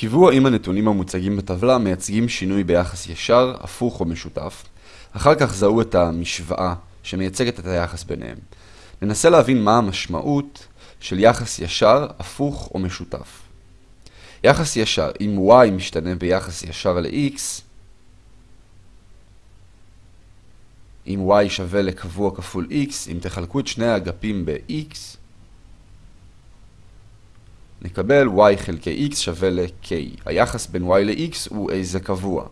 קיוו האם הנתונים המוצגים בטבלה מייצגים שינוי ביחס ישר, הפוך או משותף. אחר כך זהו את המשוואה שמייצגת את היחס ביניהם. ננסה להבין מה המשמעות של יחס ישר, הפוך או משותף. יחס ישר, אם y משתנה ביחס ישר ל-x, אם y שווה לקבוע כפול x, אם תחלקו את שני האגפים ב-x, נקבל y חלקי x שווה ל-k. היחס בין y ל-x הוא איזה קבוע.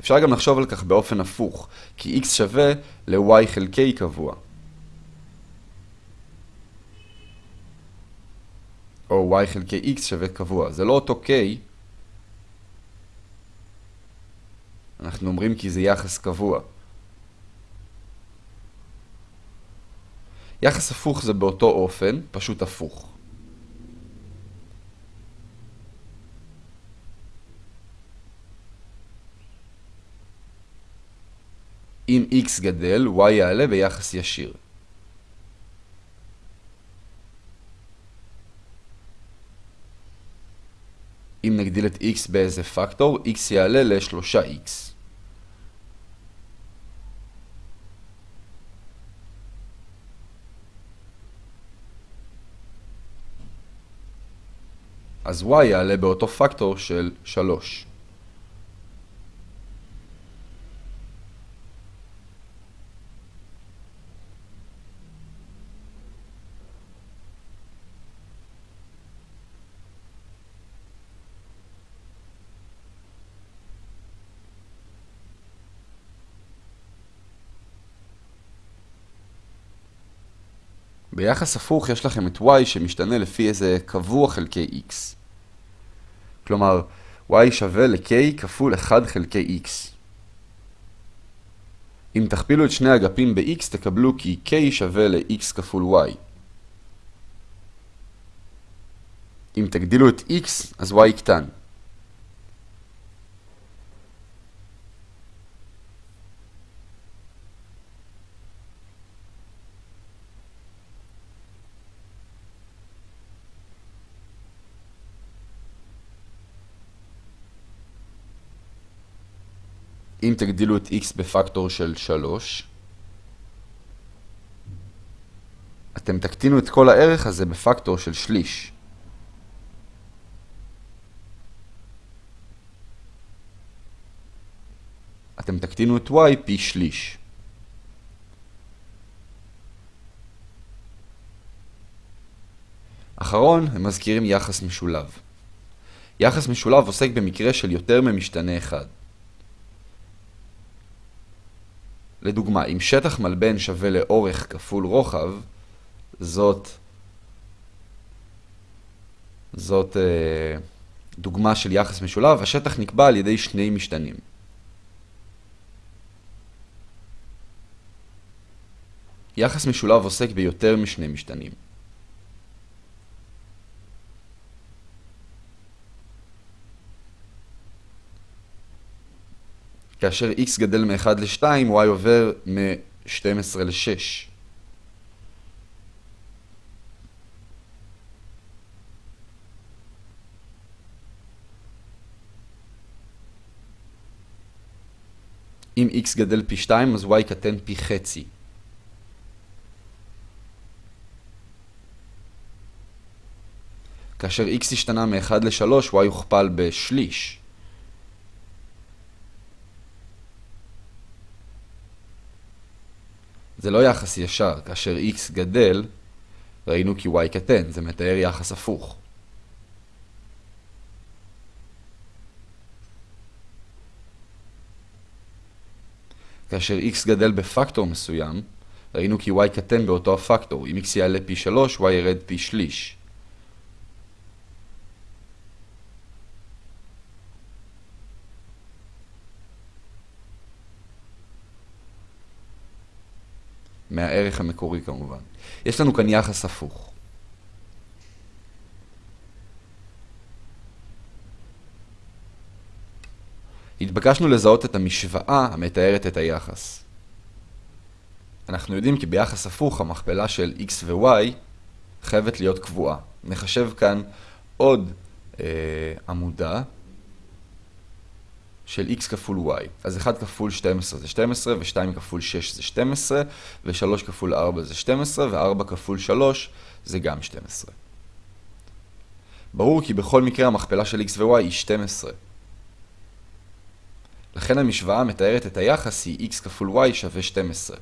אפשר גם לחשוב על כך באופן הפוך, כי x שווה ל-y חלקי קבוע. או y חלקי x שווה קבוע. זה לא אותו k, אנחנו אומרים כי זה יחס קבוע. יחס הפוך זה באותו אופן, פשוט הפוך. אם x גדל, y יעלה ביחס ישיר. אם נגדיל את x באיזה פקטור, x יעלה ל-3x. אז y יעלה באותו פקטור של 3. ביחס הפוך יש לכם את y שמשתנה לפי איזה קבוע חלקי x. כלומר, y שווה ל-k כפול 1 חלקי x. אם תכפילו את שני אגפים ב-x תקבלו כי k שווה ל-x כפול y. אם תגדילו את x, אז y יקטן. אם תגדילו את x בפקטור של 3, אתם תקטינו את כל הערך הזה בפקטור של שליש. אתם תקטינו את y פי שליש. אחרון, הם מזכירים יחס משולב. יחס משולב עוסק במקרה של יותר ממשתנה אחד. לדוגמה, אם שטח מלבן שווה לאורך כפול רוחב, זאת, זאת אה, דוגמה של יחס משולב, השטח נקבע על ידי שני משתנים. יחס משולב עוסק ביותר משני משתנים. כאשר x גדל מ-1 ל-2, y עובר מ-12 ל-6. אם x גדל פי 2, אז y קטן פי חצי. כאשר x השתנה מ-1 ל-3, y הוכפל בשליש. זה לא יחס ישר, כאשר x גדל, ראינו כי y קטן, זה מתאר יחס הפוך. כאשר x גדל בפקטור מסוים, ראינו כי y קטן באותו הפקטור. אם x יעלה פי 3, y ירד פי שליש. מהערך המקורי כמובן. יש לנו כאן יחס הפוך. התבקשנו לזהות את המשוואה המתארת את היחס. אנחנו יודעים כי ביחס הפוך המכפלה של x ו-y חייבת להיות קבועה. נחשב כאן עוד אה, עמודה של x כפול y. אז 1 כפול 12 זה 12, ו-2 כפול 6 זה 12, ו-3 כפול 4 זה 12, ו-4 כפול 3 זה גם 12. ברור כי בכל מקרה המכפלה של x ו-y היא 12. לכן המשוואה המתארת את היחס היא x כפול y שווה 12.